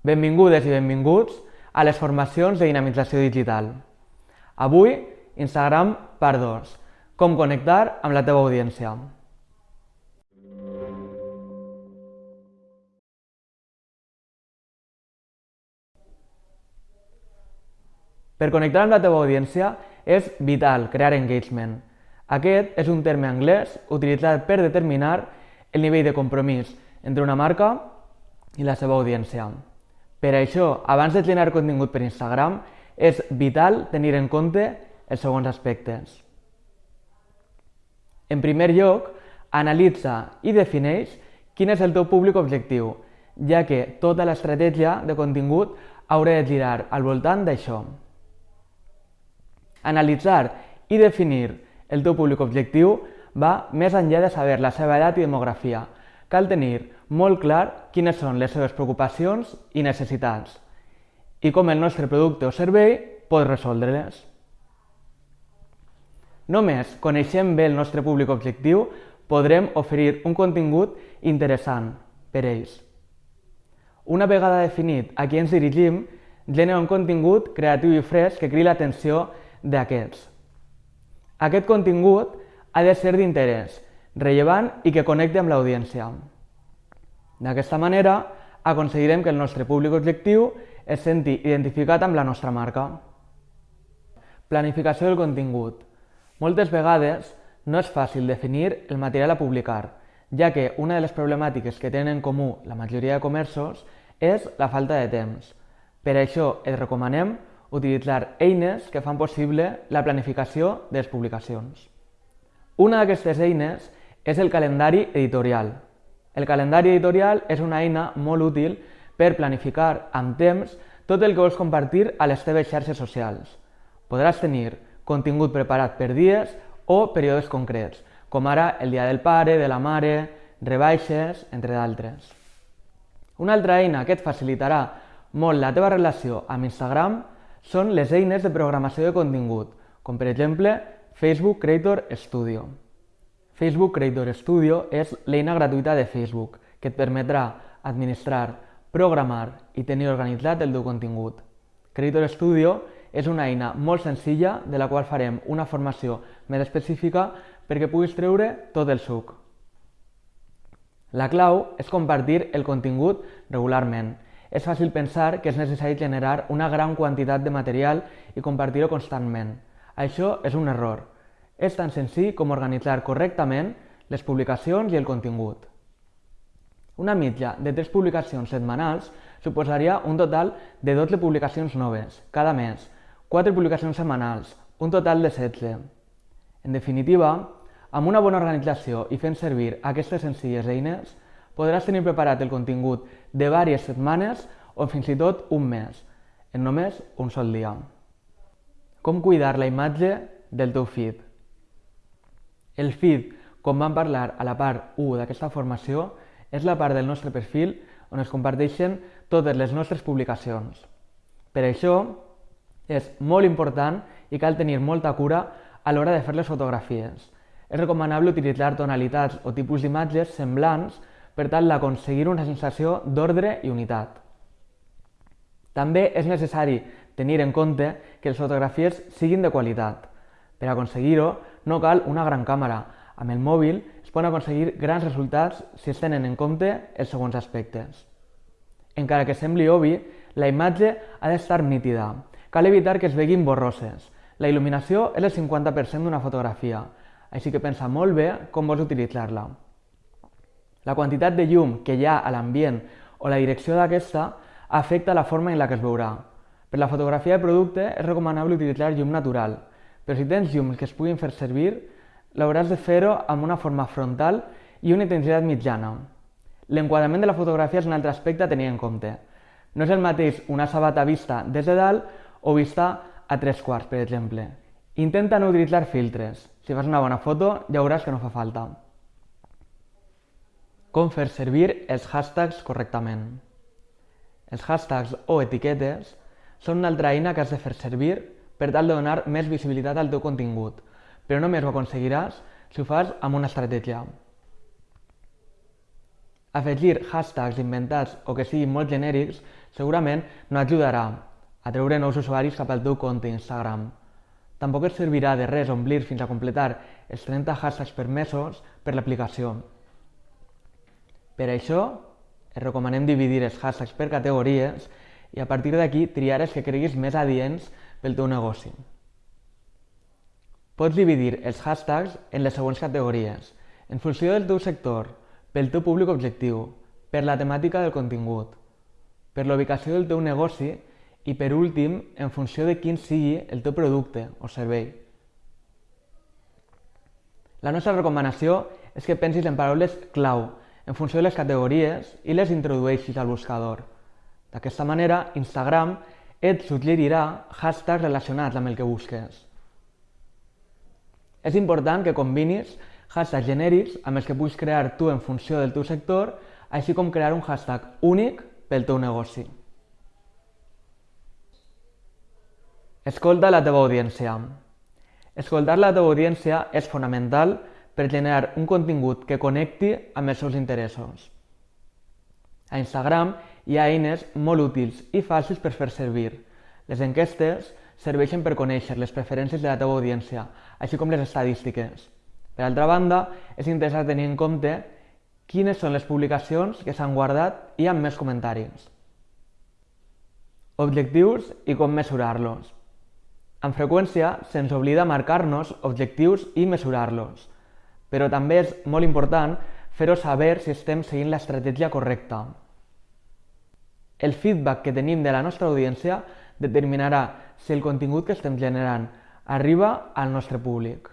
Benvingudes i benvinguts a les formacions de dinamització digital. Avui, Instagram part 2. Com connectar amb la teva audiència. Per connectar amb la teva audiència és vital crear engagement. Aquest és un terme anglès utilitzat per determinar el nivell de compromís entre una marca i la seva audiència. Per això, abans de generar contingut per Instagram, és vital tenir en compte els següents aspectes. En primer lloc, analitza i defineix quin és el teu públic objectiu, ja que tota l'estratègia de contingut haurà de girar al voltant d'això. Analitzar i definir el teu públic objectiu va més enllà de saber la seva edat i demografia, cal tenir molt clar quines són les seves preocupacions i necessitats i com el nostre producte o servei pot resoldre-les. Només coneixent bé el nostre públic objectiu podrem oferir un contingut interessant per ells. Una vegada definit a qui ens dirigim, genera un contingut creatiu i fresc que cridi l'atenció d'aquests. Aquest contingut ha de ser d'interès, rellevant i que connecti amb l'audiència. D'aquesta manera, aconseguirem que el nostre públic objectiu es senti identificat amb la nostra marca. Planificació del contingut. Moltes vegades no és fàcil definir el material a publicar, ja que una de les problemàtiques que tenen en comú la majoria de comerços és la falta de temps. Per això et recomanem utilitzar eines que fan possible la planificació de les publicacions. Una d'aquestes eines és el calendari editorial. El calendari editorial és una eina molt útil per planificar amb temps tot el que vols compartir a les teves xarxes socials. Podràs tenir contingut preparat per dies o períodes concrets, com ara el dia del pare, de la mare, rebaixes, entre d'altres. Una altra eina que et facilitarà molt la teva relació amb Instagram són les eines de programació de contingut, com per exemple Facebook Creator Studio. Facebook Creator Studio és l'eina gratuïta de Facebook que et permetrà administrar, programar i tenir organitzat el teu contingut. Creator Studio és una eina molt senzilla de la qual farem una formació més específica perquè puguis treure tot el suc. La clau és compartir el contingut regularment. És fàcil pensar que és necessari generar una gran quantitat de material i compartir-ho constantment. Això és un error. És tan senzill com organitzar correctament les publicacions i el contingut. Una mitja de 3 publicacions setmanals suposaria un total de 12 publicacions noves cada mes, 4 publicacions setmanals, un total de 16. En definitiva, amb una bona organització i fent servir aquestes senzilles eines, podràs tenir preparat el contingut de diverses setmanes o fins i tot un mes, en només un sol dia. Com cuidar la imatge del teu feed? El feed, com vam parlar a la part 1 d'aquesta formació, és la part del nostre perfil on es comparteixen totes les nostres publicacions. Per això, és molt important i cal tenir molta cura a l'hora de fer les fotografies. És recomanable utilitzar tonalitats o tipus d'imatges semblants per tal d'aconseguir una sensació d'ordre i unitat. També és necessari tenir en compte que les fotografies siguin de qualitat. Per aconseguir-ho, no cal una gran càmera. Amb el mòbil es poden aconseguir grans resultats si es tenen en compte els següents aspectes. Encara que sembli obvi, la imatge ha d'estar nítida. Cal evitar que es veguin borroses. La il·luminació és el 50% d'una fotografia, així que pensa molt bé com vols utilitzar-la. La quantitat de llum que hi ha a l'ambient o la direcció d'aquesta afecta la forma en la que es veurà. Per la fotografia de producte és recomanable utilitzar llum natural, però si tens llums que es puguin fer servir, l'hauràs de fer-ho amb una forma frontal i una intensitat mitjana. L'enquadrament de la fotografia és un altre aspecte a tenir en compte. No és el mateix una sabata vista des de dalt o vista a tres quarts, per exemple. Intenta no utilitzar filtres. Si fas una bona foto, ja veuràs que no fa falta. Com fer servir els hashtags correctament. Els hashtags o etiquetes són una altra eina que has de fer servir per tal de donar més visibilitat al teu contingut, però només ho aconseguiràs si ho fas amb una estratègia. Afegir hashtags inventats o que siguin molt genèrics segurament no ajudarà a treure nous usuaris cap al teu compte Instagram. Tampoc et servirà de res omplir fins a completar els 30 hashtags permesos per l'aplicació. Per això, et recomanem dividir els hashtags per categories i a partir d'aquí triar els que creguis més adients pel teu negoci. Pots dividir els hashtags en les següents categories, en funció del teu sector, pel teu públic objectiu, per la temàtica del contingut, per la ubicació del teu negoci i per últim, en funció de quin sigui el teu producte o servei. La nostra recomanació és que pensis en paraules clau en funció de les categories i les introdueixis al buscador. D'aquesta manera, Instagram et suggerirà hashtags relacionats amb el que busques. És important que combinis hashtags genèrics amb els que puguis crear tu en funció del teu sector, així com crear un hashtag únic pel teu negoci. Escolta la teva audiència. Escoltar la teva audiència és fonamental per generar un contingut que connecti amb els seus interessos. A Instagram hi ha eines molt útils i fàcils per fer servir. Les enquestes serveixen per conèixer les preferències de la teva audiència, així com les estadístiques. Per altra banda, és interessant tenir en compte quines són les publicacions que s'han guardat i amb més comentaris. Objectius i com mesurar-los. Amb freqüència se'ns oblida marcar-nos objectius i mesurar-los, però també és molt important fer-ho saber si estem seguint l'estratègia correcta. El feedback que tenim de la nostra audiència determinarà si el contingut que estem generant arriba al nostre públic.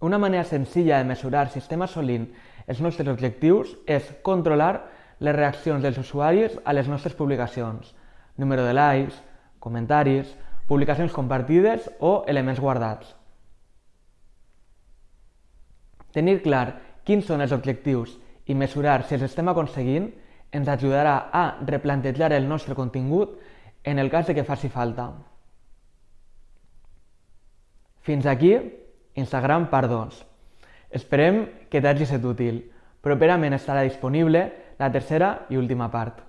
Una manera senzilla de mesurar si estem assolint els nostres objectius és controlar les reaccions dels usuaris a les nostres publicacions, número de likes, comentaris, publicacions compartides o elements guardats. Tenir clar quins són els objectius i mesurar si els estem aconseguint ens ajudarà a replantejar el nostre contingut en el cas de que faci falta. Fins aquí Instagram part 2. Esperem que t'hagi estat útil. Properament estarà disponible la tercera i última part.